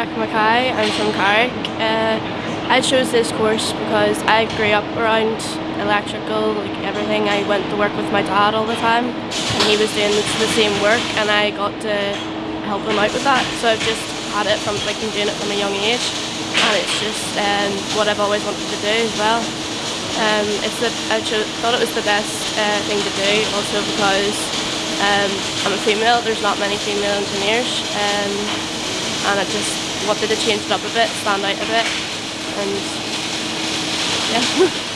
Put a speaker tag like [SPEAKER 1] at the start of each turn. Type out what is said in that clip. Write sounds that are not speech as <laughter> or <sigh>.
[SPEAKER 1] Hi, I'm from Carrick. Uh, I chose this course because I grew up around electrical, like everything. I went to work with my dad all the time and he was doing the same work and I got to help him out with that. So I've just had it from like doing it from a young age and it's just um, what I've always wanted to do as well. Um, it's the, I thought it was the best uh, thing to do also because um, I'm a female, there's not many female engineers um, and I just wanted to change it up a bit, stand out a bit and yeah. <laughs>